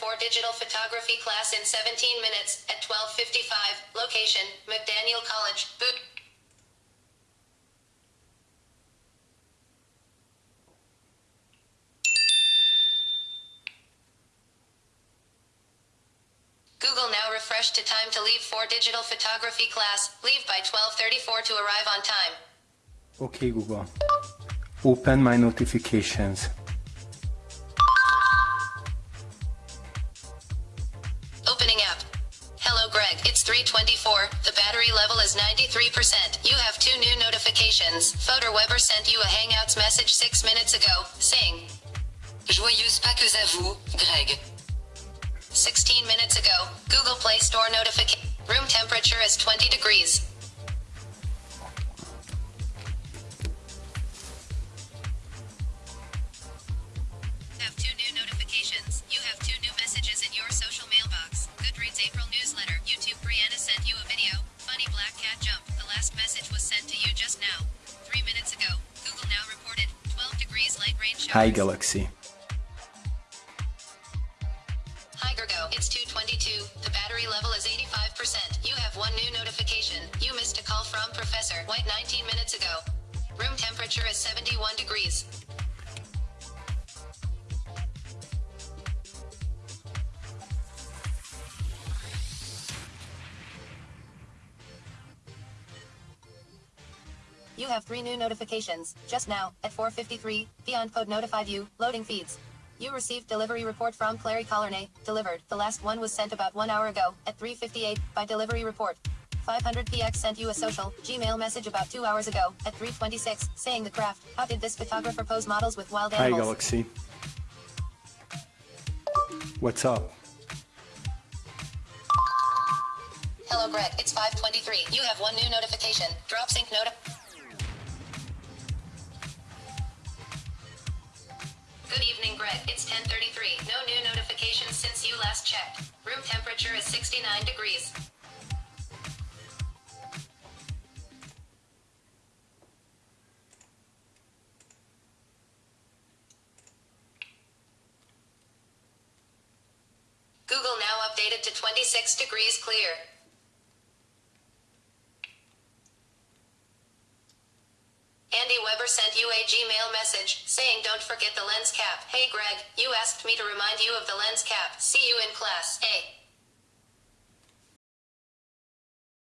4 digital photography class in 17 minutes at 12:55. Location: McDaniel College. Boot. Google now refresh to time to leave for digital photography class. Leave by 12:34 to arrive on time. Okay Google. Open my notifications. It's 324. The battery level is 93%. You have two new notifications. Photo Weber sent you a Hangouts message 6 minutes ago, saying, Joyeuses Pâques à vous, Greg. 16 minutes ago, Google Play Store notification. Room temperature is 20 degrees. Hi Galaxy. Hi Gergo, it's 222. The battery level is 85%. You have one new notification. You missed a call from Professor White 19 minutes ago. Room temperature is 71 degrees. You have three new notifications. Just now, at 4.53, Beyond Code notified you, loading feeds. You received delivery report from Clary Collarnay, delivered. The last one was sent about one hour ago, at 3.58, by delivery report. 500px sent you a social, Gmail message about two hours ago, at 3.26, saying the craft, how did this photographer pose models with wild animals? Hi? Galaxy. What's up? Hello Greg, it's 5.23. You have one new notification. Drop sync It's 10:33. No new notifications since you last checked. Room temperature is 69 degrees. Google now updated to 26 degrees clear. Andy Weber sent you a Gmail message saying don't forget the lens cap. Hey Greg, you asked me to remind you of the lens cap. See you in class. A.